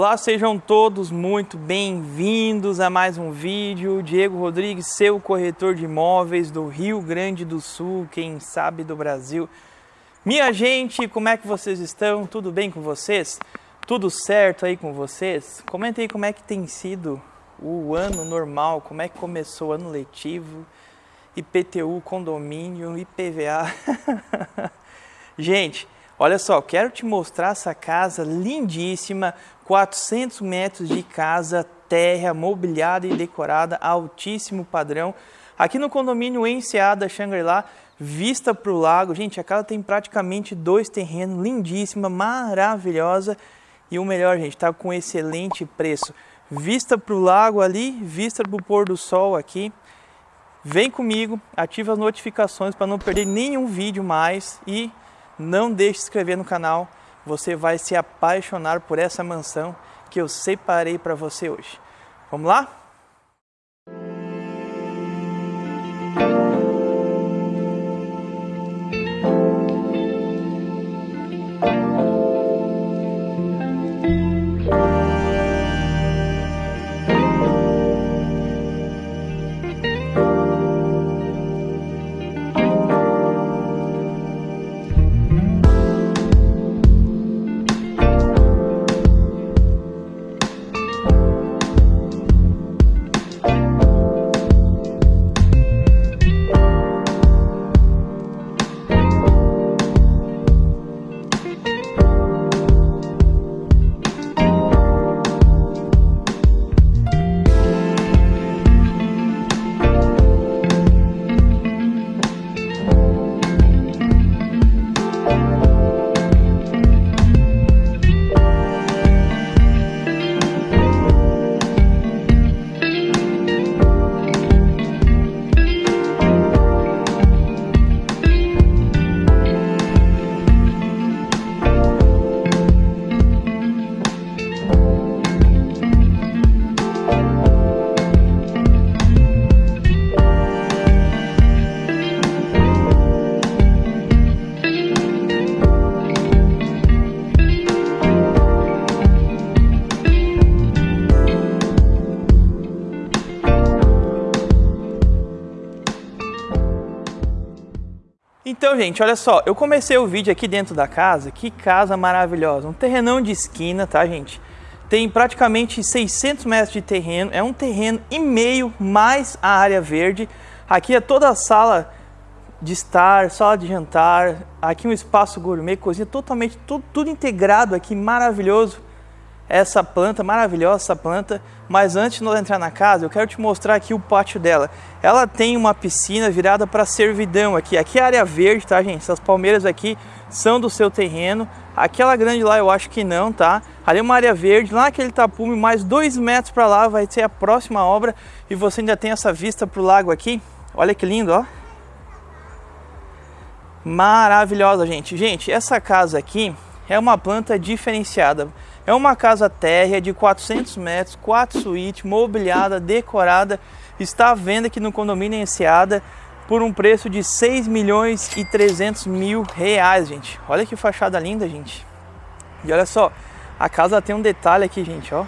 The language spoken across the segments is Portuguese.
Olá, sejam todos muito bem-vindos a mais um vídeo. Diego Rodrigues, seu corretor de imóveis do Rio Grande do Sul, quem sabe do Brasil. Minha gente, como é que vocês estão? Tudo bem com vocês? Tudo certo aí com vocês? Comenta aí como é que tem sido o ano normal, como é que começou o ano letivo, IPTU, condomínio, IPVA. gente, Olha só, quero te mostrar essa casa lindíssima, 400 metros de casa, terra, mobiliada e decorada, altíssimo padrão. Aqui no condomínio Enseada Shangri-La, vista para o lago. Gente, a casa tem praticamente dois terrenos, lindíssima, maravilhosa. E o melhor, gente, está com excelente preço. Vista para o lago ali, vista para o pôr do sol aqui. Vem comigo, ativa as notificações para não perder nenhum vídeo mais e não deixe de se inscrever no canal, você vai se apaixonar por essa mansão que eu separei para você hoje. Vamos lá? Gente, olha só, eu comecei o vídeo aqui dentro da casa, que casa maravilhosa, um terrenão de esquina, tá, gente? Tem praticamente 600 metros de terreno, é um terreno e meio mais a área verde. Aqui é toda a sala de estar, sala de jantar, aqui um espaço gourmet, cozinha totalmente, tudo, tudo integrado aqui, maravilhoso essa planta, maravilhosa essa planta, mas antes de nós entrar na casa, eu quero te mostrar aqui o pátio dela. Ela tem uma piscina virada para servidão aqui. Aqui é área verde, tá, gente? Essas palmeiras aqui são do seu terreno. Aquela grande lá eu acho que não, tá? Ali é uma área verde, lá naquele tapume, mais dois metros para lá vai ser a próxima obra e você ainda tem essa vista para o lago aqui. Olha que lindo, ó. Maravilhosa, gente. Gente, essa casa aqui é uma planta diferenciada. É uma casa térrea de 400 metros, quatro suítes, mobiliada, decorada, está à venda aqui no condomínio Enseada por um preço de 6 milhões e 300 mil reais, gente. Olha que fachada linda, gente. E olha só, a casa tem um detalhe aqui, gente, ó.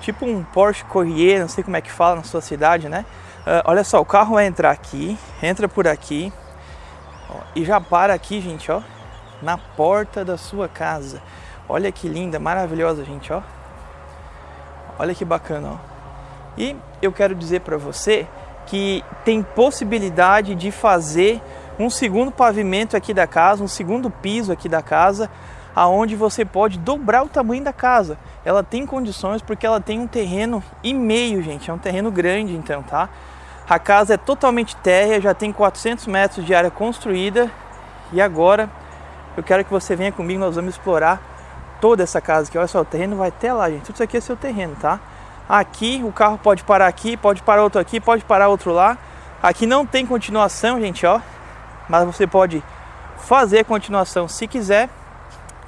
Tipo um Porsche Corriere, não sei como é que fala na sua cidade, né? Uh, olha só, o carro vai entrar aqui, entra por aqui ó, e já para aqui, gente, ó, na porta da sua casa. Olha que linda, maravilhosa, gente, ó. Olha que bacana, ó. E eu quero dizer para você que tem possibilidade de fazer um segundo pavimento aqui da casa, um segundo piso aqui da casa, aonde você pode dobrar o tamanho da casa. Ela tem condições porque ela tem um terreno e meio, gente, é um terreno grande então, tá? A casa é totalmente térrea, já tem 400 metros de área construída e agora eu quero que você venha comigo, nós vamos explorar toda essa casa aqui. Olha só, o terreno vai até lá, gente. Tudo isso aqui é seu terreno, tá? Aqui o carro pode parar aqui, pode parar outro aqui, pode parar outro lá. Aqui não tem continuação, gente, ó. Mas você pode fazer continuação se quiser.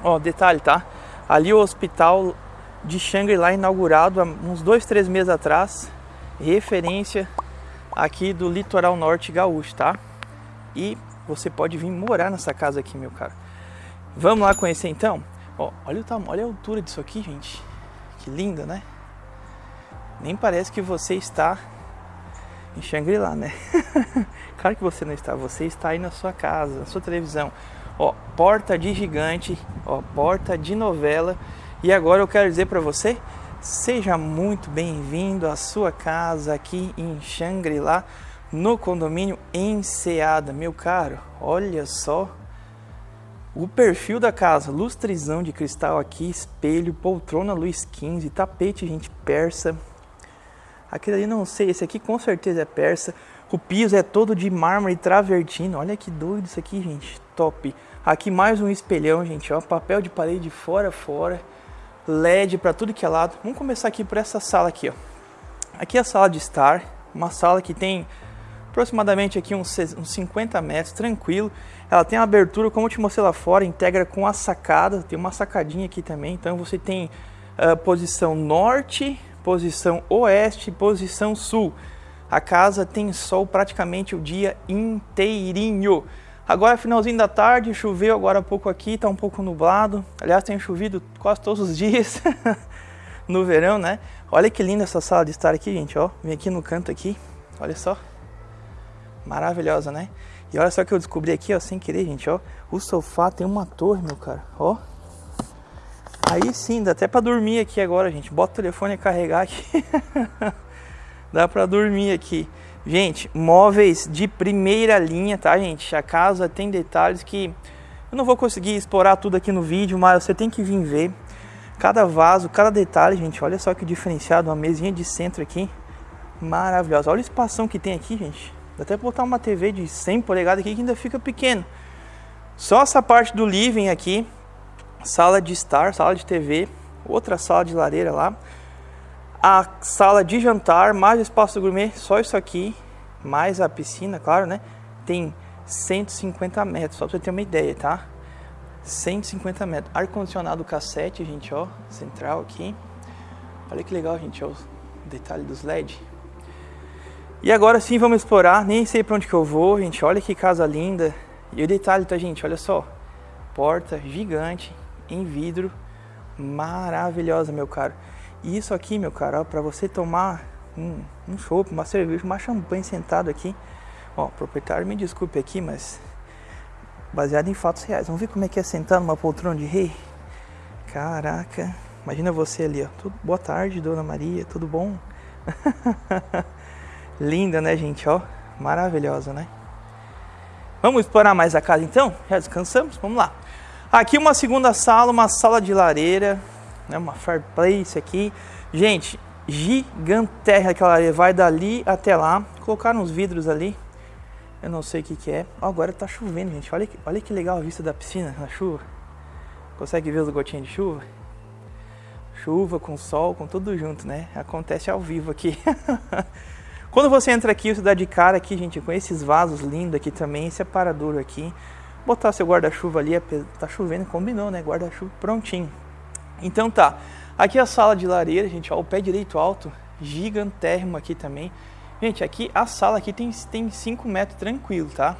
Ó, detalhe, tá? Ali o hospital de Shangri-La inaugurado há uns dois, três meses atrás. Referência aqui do litoral norte gaúcho, tá? E você pode vir morar nessa casa aqui, meu cara. Vamos lá conhecer então? Ó, olha o tamanho, olha a altura disso aqui, gente. que linda, né? Nem parece que você está em Shangri-La, né? claro que você não está, você está aí na sua casa, na sua televisão. Ó, porta de gigante, ó, porta de novela. E agora eu quero dizer para você, seja muito bem-vindo à sua casa aqui em Shangri-La, no condomínio Enseada, meu caro. Olha só o perfil da casa, lustrizão de cristal aqui, espelho, poltrona Luiz XV, tapete gente persa. Aquele ali não sei, esse aqui com certeza é persa. O piso é todo de mármore travertino. Olha que doido isso aqui, gente. Top. Aqui mais um espelhão, gente, ó, papel de parede fora fora. LED para tudo que é lado. Vamos começar aqui por essa sala aqui, ó. Aqui é a sala de estar, uma sala que tem aproximadamente aqui uns, uns 50 metros, tranquilo. Ela tem abertura, como eu te mostrei lá fora, integra com a sacada, tem uma sacadinha aqui também. Então você tem uh, posição norte, posição oeste, posição sul. A casa tem sol praticamente o dia inteirinho. Agora finalzinho da tarde, choveu agora há pouco aqui, está um pouco nublado. Aliás, tem chovido quase todos os dias no verão, né? Olha que linda essa sala de estar aqui, gente, ó. Vem aqui no canto aqui, olha só. Maravilhosa, né? E olha só que eu descobri aqui, ó, sem querer, gente, ó. O sofá tem uma torre, meu cara, ó. Aí sim, dá até pra dormir aqui agora, gente. Bota o telefone a carregar aqui. dá pra dormir aqui. Gente, móveis de primeira linha, tá, gente? A casa tem detalhes que eu não vou conseguir explorar tudo aqui no vídeo, mas você tem que vir ver. Cada vaso, cada detalhe, gente, olha só que diferenciado, uma mesinha de centro aqui. Maravilhosa. Olha o espação que tem aqui, gente. Até botar uma TV de 100 polegadas aqui que ainda fica pequeno. Só essa parte do living aqui, sala de estar, sala de TV, outra sala de lareira lá. A sala de jantar, mais espaço gourmet, só isso aqui, mais a piscina, claro, né? Tem 150 metros, só pra você ter uma ideia, tá? 150 metros. Ar-condicionado cassete, gente, ó, central aqui. Olha que legal, gente, ó, o detalhe dos LED. E agora sim vamos explorar, nem sei para onde que eu vou, gente, olha que casa linda. E o detalhe, tá gente, olha só, porta gigante, em vidro, maravilhosa, meu caro. E isso aqui, meu caro, para você tomar um, um chopp, uma cerveja, uma champanhe sentado aqui. Ó, proprietário, me desculpe aqui, mas baseado em fatos reais. Vamos ver como é que é sentar numa poltrona de rei? Caraca, imagina você ali, ó. Tudo, boa tarde, dona Maria, tudo bom? Linda, né, gente? Ó, maravilhosa, né? Vamos explorar mais a casa então? Já descansamos? Vamos lá. Aqui uma segunda sala, uma sala de lareira, né? Uma fireplace aqui. Gente, gigantesca aquela lareira. Vai dali até lá. Colocaram uns vidros ali. Eu não sei o que, que é. Agora tá chovendo, gente. Olha que, olha que legal a vista da piscina na chuva. Consegue ver as gotinhas de chuva? Chuva com sol, com tudo junto, né? Acontece ao vivo aqui. Quando você entra aqui, você dá de cara aqui, gente, com esses vasos lindos aqui também, esse aparador aqui. Botar seu guarda-chuva ali, tá chovendo, combinou, né? Guarda-chuva prontinho. Então tá, aqui a sala de lareira, gente, ó, o pé direito alto, gigantérrimo aqui também. Gente, aqui a sala aqui tem 5 tem metros tranquilo, tá?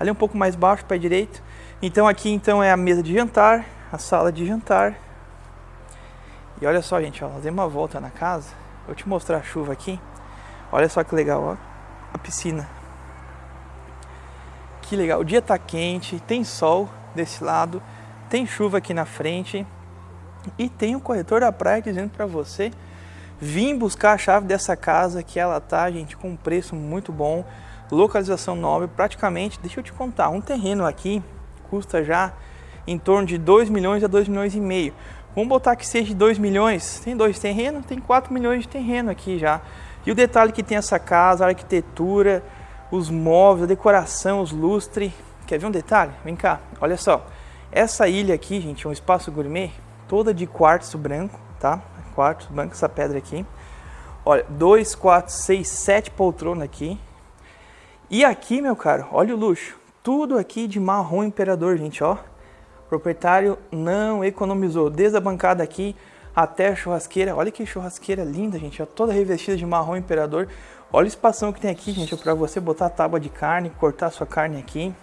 Ali um pouco mais baixo, pé direito. Então aqui então é a mesa de jantar, a sala de jantar. E olha só, gente, ó, nós uma volta na casa. Vou te mostrar a chuva aqui. Olha só que legal, ó. A piscina. Que legal. O dia tá quente, tem sol desse lado, tem chuva aqui na frente e tem o corretor da praia dizendo para você vir buscar a chave dessa casa que ela tá, gente, com um preço muito bom, localização nobre, praticamente, deixa eu te contar, um terreno aqui custa já em torno de 2 milhões a 2 milhões e meio. Vamos botar que seja de 2 milhões, tem dois terrenos, tem 4 milhões de terreno aqui já. E o detalhe que tem essa casa, a arquitetura, os móveis, a decoração, os lustres. Quer ver um detalhe? Vem cá, olha só. Essa ilha aqui, gente, é um espaço gourmet, toda de quartzo branco, tá? Quartzo branco, essa pedra aqui. Olha, 2, 4, 6, 7 poltronas aqui. E aqui, meu caro, olha o luxo. Tudo aqui de marrom imperador, gente, ó. O proprietário não economizou. Desde a bancada aqui, até a churrasqueira. Olha que churrasqueira linda, gente. Ó, toda revestida de marrom imperador. Olha o espação que tem aqui, gente, para você botar a tábua de carne, cortar sua carne aqui.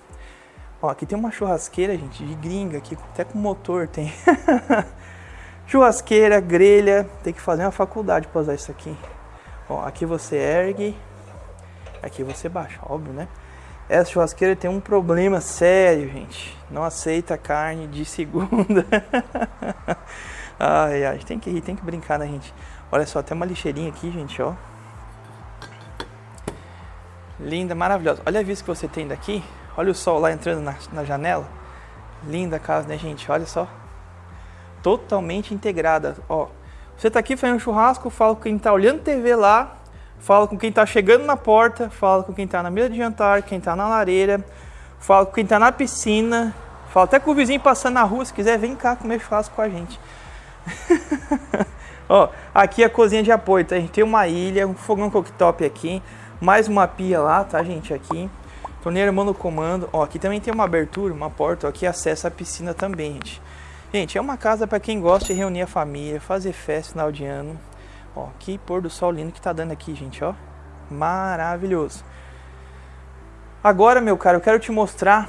Ó, aqui tem uma churrasqueira, gente, de gringa aqui, até com motor tem. Churrasqueira, grelha, tem que fazer uma faculdade para usar isso aqui. Ó, aqui você ergue, aqui você baixa, óbvio, né? Essa churrasqueira tem um problema sério, gente. Não aceita carne de segunda. ai, ai, tem que rir, tem que brincar, né, gente? Olha só, tem uma lixeirinha aqui, gente, ó. Linda, maravilhosa. Olha a vista que você tem daqui. Olha o sol lá entrando na, na janela. Linda a casa, né, gente? Olha só. Totalmente integrada. Ó, você tá aqui fazendo um churrasco, fala com quem tá olhando TV lá, fala com quem tá chegando na porta, fala com quem tá na mesa de jantar, quem tá na lareira, fala com quem tá na piscina, fala até com o vizinho passando na rua, se quiser, vem cá comer churrasco com a gente. Ó, aqui é a cozinha de apoio, tá? A gente tem uma ilha, um fogão cooktop aqui, mais uma pia lá, tá, gente? Aqui. Torneira mano comando. Ó, aqui também tem uma abertura, uma porta, ó, que acessa a piscina também, gente. Gente, é uma casa para quem gosta de reunir a família, fazer festa final de ano. Ó, que pôr do sol lindo que tá dando aqui, gente, ó. Maravilhoso. Agora, meu caro, eu quero te mostrar,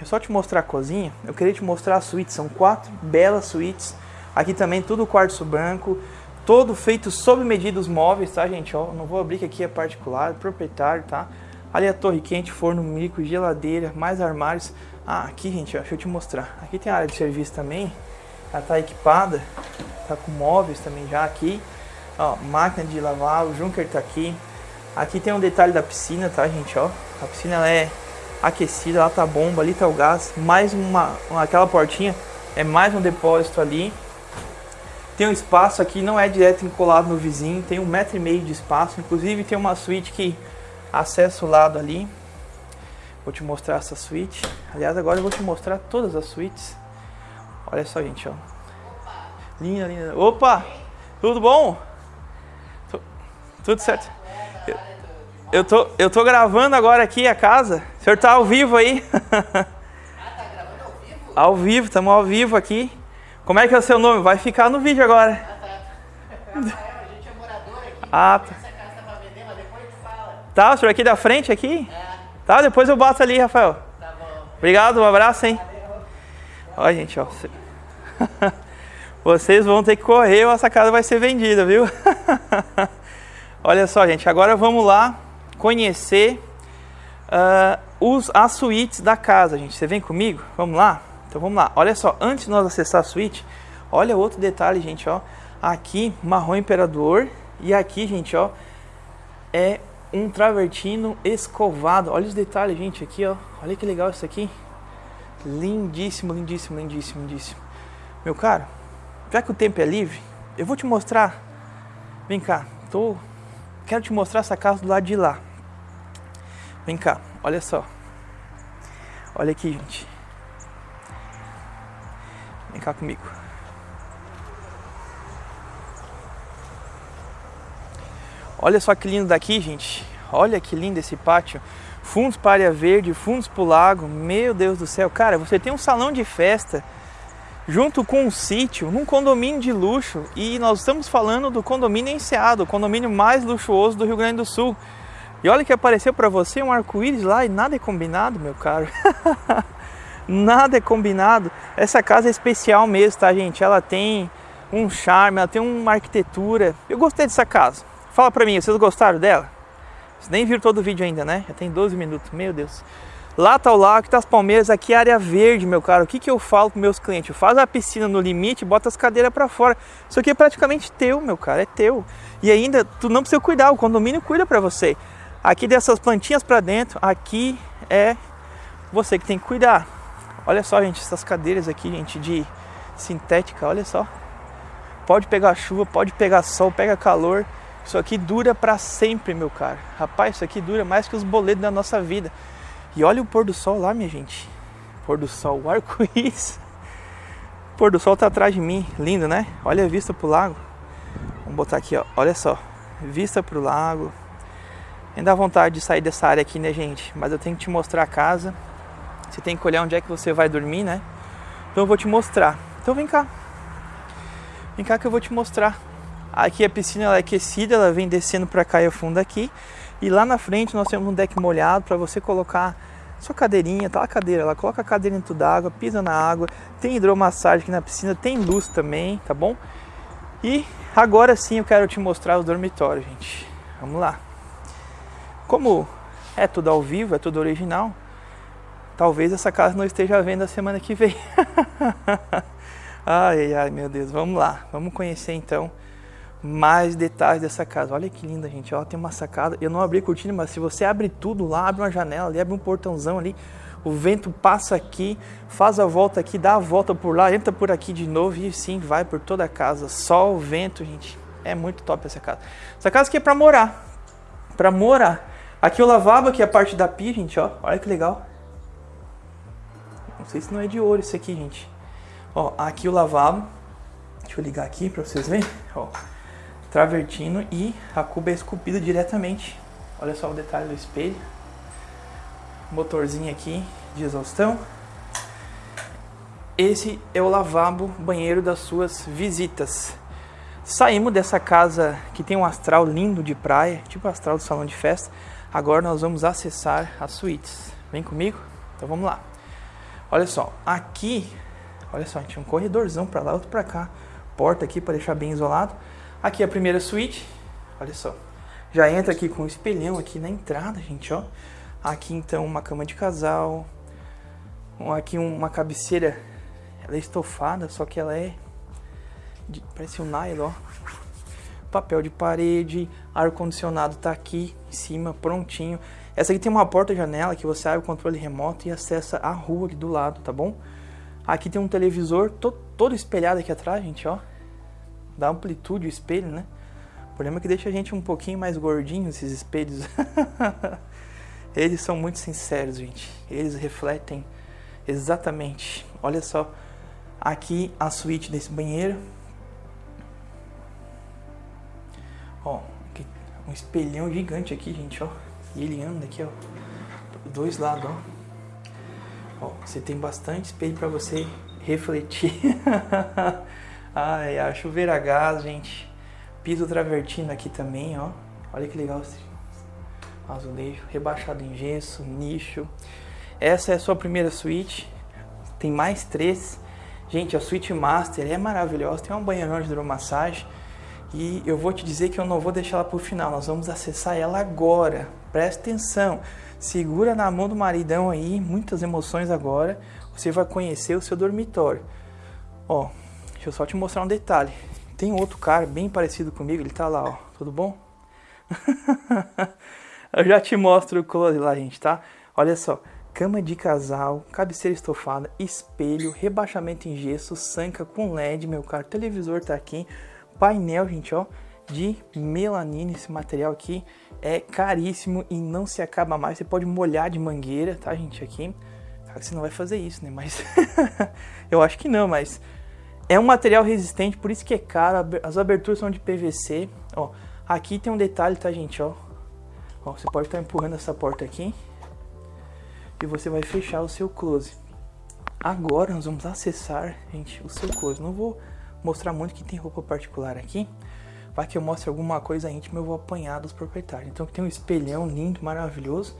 é só te mostrar a cozinha. Eu queria te mostrar a suíte, são quatro belas suítes. Aqui também tudo quartzo branco, todo feito sob medidas móveis, tá, gente? Ó, não vou abrir que aqui é particular, proprietário, tá? Ali a torre quente, forno micro, geladeira, mais armários. Ah, aqui, gente, ó, deixa eu te mostrar. Aqui tem a área de serviço também. Ela tá equipada, tá com móveis também já aqui. Ó, máquina de lavar, o Junker tá aqui. Aqui tem um detalhe da piscina, tá, gente, ó. A piscina ela é aquecida, lá tá bomba, ali tá o gás. Mais uma, aquela portinha, é mais um depósito ali. Tem um espaço aqui, não é direto encolado no vizinho, tem um metro e meio de espaço. Inclusive tem uma suíte que acessa o lado ali. Vou te mostrar essa suíte. Aliás, agora eu vou te mostrar todas as suítes. Olha só, gente, ó. Linda, linda. Opa! Tudo bom? Tudo certo? Eu, eu, tô, eu tô gravando agora aqui a casa. O senhor tá ao vivo aí? Ah, tá gravando ao vivo? Ao vivo, estamos ao vivo aqui. Como é que é o seu nome? Vai ficar no vídeo agora. Ah, tá. Rafael, a gente é morador aqui. Ah, tá. Essa casa tá pra vender, mas depois a fala. Tá, o senhor aqui da frente aqui? É. Tá, depois eu bato ali, Rafael. Tá bom. Obrigado, um abraço, hein? Olha, gente, ó. Vocês vão ter que correr ou essa casa vai ser vendida, viu? Olha só, gente, agora vamos lá conhecer uh, os, as suítes da casa, gente. Você vem comigo? Vamos lá? Então vamos lá. Olha só, antes de nós acessar a suíte, olha outro detalhe, gente, ó. Aqui, marrom imperador. E aqui, gente, ó, é um travertino escovado. Olha os detalhes, gente, aqui, ó. Olha que legal isso aqui. Lindíssimo, lindíssimo, lindíssimo, lindíssimo. Meu caro, já que o tempo é livre, eu vou te mostrar. Vem cá, tô quero te mostrar essa casa do lado de lá. Vem cá, olha só. Olha aqui, gente. Vem cá comigo. Olha só que lindo daqui, gente. Olha que lindo esse pátio. Fundos para área verde, fundos para o lago. Meu Deus do céu. Cara, você tem um salão de festa junto com um sítio, num condomínio de luxo. E nós estamos falando do condomínio Enseado, o condomínio mais luxuoso do Rio Grande do Sul. E olha que apareceu para você um arco-íris lá e nada é combinado, meu caro. nada é combinado. Essa casa é especial mesmo, tá, gente? Ela tem um charme, ela tem uma arquitetura. Eu gostei dessa casa. Fala pra mim, vocês gostaram dela? Vocês nem viram todo o vídeo ainda, né? Já tem 12 minutos, meu Deus. Lá tá o lago, tá as palmeiras, aqui é área verde, meu caro. O que, que eu falo para meus clientes? Faz a piscina no limite, bota as cadeiras para fora. Isso aqui é praticamente teu, meu cara, é teu. E ainda tu não precisa cuidar, o condomínio cuida para você. Aqui dessas plantinhas para dentro, aqui é você que tem que cuidar. Olha só, gente, essas cadeiras aqui, gente, de sintética, olha só. Pode pegar chuva, pode pegar sol, pega calor. Isso aqui dura para sempre, meu caro. Rapaz, isso aqui dura mais que os boletos da nossa vida. E olha o pôr do sol lá, minha gente. Pôr do sol, o arco-íris. O pôr do sol tá atrás de mim, lindo, né? Olha a vista pro lago. Vamos botar aqui, ó. Olha só, vista pro lago. Nem dá vontade de sair dessa área aqui, né, gente? Mas eu tenho que te mostrar a casa. Você tem que olhar onde é que você vai dormir, né? Então eu vou te mostrar. Então vem cá. Vem cá que eu vou te mostrar. Aqui a piscina ela é aquecida, ela vem descendo para cá e afunda aqui. E lá na frente nós temos um deck molhado para você colocar sua cadeirinha, tá a cadeira lá, coloca a cadeira dentro d'água, pisa na água, tem hidromassagem aqui na piscina, tem luz também, tá bom? E agora sim eu quero te mostrar o dormitório, gente. Vamos lá. Como é tudo ao vivo, é tudo original, talvez essa casa não esteja à venda semana que vem. ai, ai, meu Deus, vamos lá. Vamos conhecer então mais detalhes dessa casa. Olha que linda, gente. Ela tem uma sacada. Eu não abri a cortina, mas se você abre tudo lá, abre uma janela ali, abre um portãozão ali, o vento passa aqui, faz a volta aqui, dá a volta por lá, entra por aqui de novo e sim, vai por toda a casa. Sol, vento, gente. É muito top essa casa. Essa casa aqui é para morar. Para morar. Aqui o lavabo, aqui é a parte da pia, gente, ó. Olha que legal. Não sei se não é de ouro isso aqui, gente. Ó, aqui o lavabo. Deixa eu ligar aqui para vocês verem. Ó, travertino e a cuba é esculpida diretamente. Olha só o detalhe do espelho. Motorzinho aqui de exaustão. Esse é o lavabo banheiro das suas visitas. Saímos dessa casa que tem um astral lindo de praia, tipo astral do salão de festa. Agora nós vamos acessar as suítes. Vem comigo? Então vamos lá. Olha só, aqui, olha só, tinha um corredorzão para lá, outro para cá. Porta aqui para deixar bem isolado. Aqui é a primeira suíte, olha só. Já entra aqui com um espelhão aqui na entrada, gente, ó. Aqui então uma cama de casal. Aqui uma cabeceira, ela é estofada, só que ela é de, parece um nylon, ó. Papel de parede, ar condicionado tá aqui em cima, prontinho. Essa aqui tem uma porta-janela que você abre o controle remoto e acessa a rua aqui do lado, tá bom? Aqui tem um televisor to todo espelhado aqui atrás, gente, ó dá amplitude o espelho, né? O problema é que deixa a gente um pouquinho mais gordinho esses espelhos. Eles são muito sinceros, gente. Eles refletem exatamente. Olha só, aqui a suíte desse banheiro. Ó, um espelhão gigante aqui, gente, ó. E ele anda aqui, ó, dois lados, ó. Ó, você tem bastante espelho para você refletir. Ai, a chuveira a gás, gente. Piso travertino aqui também, ó. Olha que legal esse azulejo. Rebaixado em gesso, nicho. Essa é a sua primeira suíte. Tem mais três. Gente, a suíte master é maravilhosa. Tem uma banheirão de hidromassagem. E eu vou te dizer que eu não vou deixar ela o final. Nós vamos acessar ela agora. Presta atenção. Segura na mão do maridão aí. Muitas emoções agora. Você vai conhecer o seu dormitório. Ó, Deixa eu só te mostrar um detalhe. Tem outro cara bem parecido comigo, ele tá lá, ó. Tudo bom? eu já te mostro o close lá, gente, tá? Olha só. Cama de casal, cabeceira estofada, espelho, rebaixamento em gesso, sanca com LED, meu caro. Televisor tá aqui. Painel, gente, ó, de melanina. Esse material aqui é caríssimo e não se acaba mais. Você pode molhar de mangueira, tá, gente, aqui. Você não vai fazer isso, né? Mas eu acho que não, mas é um material resistente, por isso que é caro. As aberturas são de PVC. Ó, aqui tem um detalhe, tá, gente? Ó, ó você pode estar empurrando essa porta aqui e você vai fechar o seu close. Agora nós vamos acessar, gente, o seu close. Não vou mostrar muito que tem roupa particular aqui. Vai que eu mostre alguma coisa íntima, eu vou apanhar dos proprietários. Então tem um espelhão lindo, maravilhoso.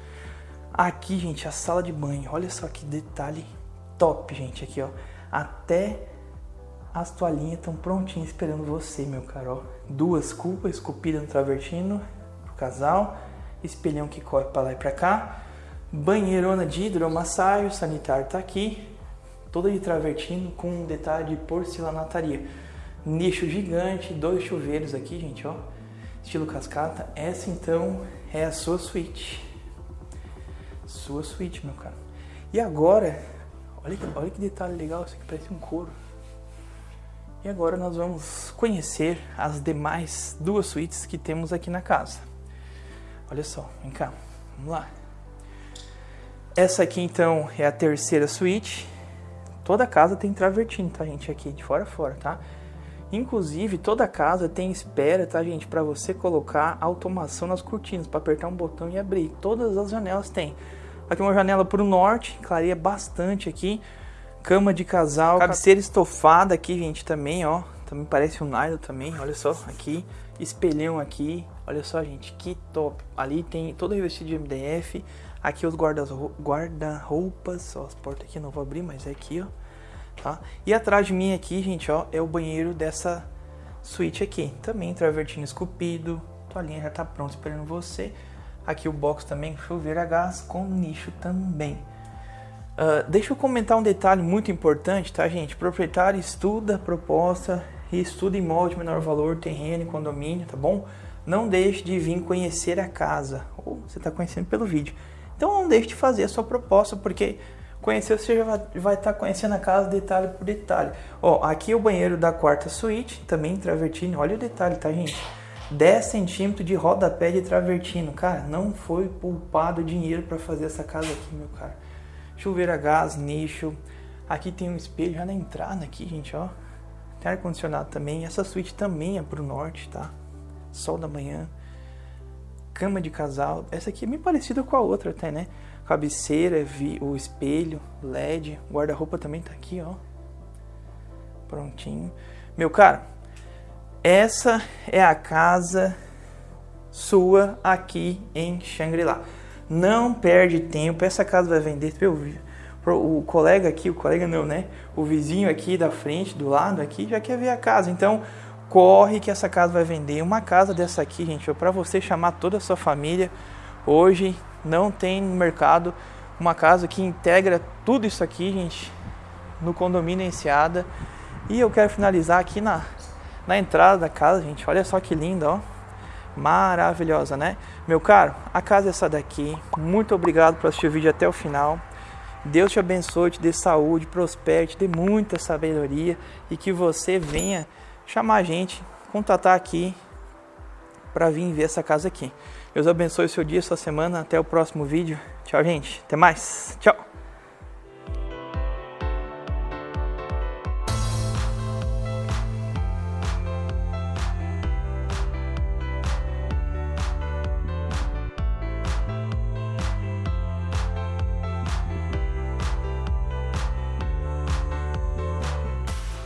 Aqui, gente, a sala de banho. Olha só que detalhe top, gente. Aqui, ó. Até as toalhinhas estão prontinhas esperando você, meu caro. Duas culpas esculpidas no travertino pro casal. Espelhão que corre para lá e para cá. Banheirona de hidromassagem, o sanitário tá aqui. Toda de travertino com um detalhe de porcelanataria. Nicho gigante, dois chuveiros aqui, gente, ó. Estilo cascata. Essa então é a sua suíte. Sua suíte, meu caro. E agora, olha, olha que detalhe legal, isso aqui parece um couro. E agora nós vamos conhecer as demais duas suítes que temos aqui na casa. Olha só, vem cá, vamos lá. Essa aqui então é a terceira suíte. Toda casa tem travertino, tá gente? Aqui de fora a fora, tá? Inclusive toda casa tem espera, tá gente? Para você colocar automação nas cortinas, para apertar um botão e abrir. Todas as janelas tem. Aqui uma janela para o norte, clareia bastante aqui Cama de casal, cabeceira estofada aqui, gente, também, ó. Também parece um nylon também, olha só, aqui. Espelhão aqui, olha só, gente, que top. Ali tem todo revestido de MDF. Aqui os guarda-roupas, guarda ó, as portas aqui não vou abrir, mas é aqui, ó. Tá? E atrás de mim aqui, gente, ó, é o banheiro dessa suíte aqui. Também travertino esculpido, toalhinha já tá pronta esperando você. Aqui o box também, chuveiro a gás com nicho também. Uh, deixa eu comentar um detalhe muito importante, tá, gente? Proprietário estuda a proposta e estuda imóvel de menor valor, terreno e condomínio, tá bom? Não deixe de vir conhecer a casa, ou você está conhecendo pelo vídeo. Então não deixe de fazer a sua proposta, porque conhecer você já vai estar tá conhecendo a casa detalhe por detalhe. Ó, aqui é o banheiro da quarta suíte, também travertino. Olha o detalhe, tá, gente? 10 centímetros de rodapé de travertino. Cara, não foi poupado dinheiro para fazer essa casa aqui, meu cara. Chuveiro a gás, nicho. Aqui tem um espelho já na entrada aqui, gente, ó. Tem ar-condicionado também. Essa suíte também é pro norte, tá? Sol da manhã. Cama de casal. Essa aqui é bem parecida com a outra até, né? Cabeceira, o espelho, LED. Guarda-roupa também tá aqui, ó. Prontinho. Meu cara, essa é a casa sua aqui em Xangri-Lá. Não perde tempo, essa casa vai vender. O colega aqui, o colega não, né? O vizinho aqui da frente, do lado aqui, já quer ver a casa. Então, corre que essa casa vai vender. Uma casa dessa aqui, gente, é para você chamar toda a sua família. Hoje não tem no mercado uma casa que integra tudo isso aqui, gente, no condomínio Enseada. E eu quero finalizar aqui na, na entrada da casa, gente. Olha só que linda, ó. Maravilhosa, né? Meu caro, a casa é essa daqui. Muito obrigado por assistir o vídeo até o final. Deus te abençoe, te dê saúde, prospere, te dê muita sabedoria e que você venha chamar a gente, contatar aqui para vir ver essa casa aqui. Deus abençoe o seu dia, sua semana. Até o próximo vídeo. Tchau, gente. Até mais. Tchau.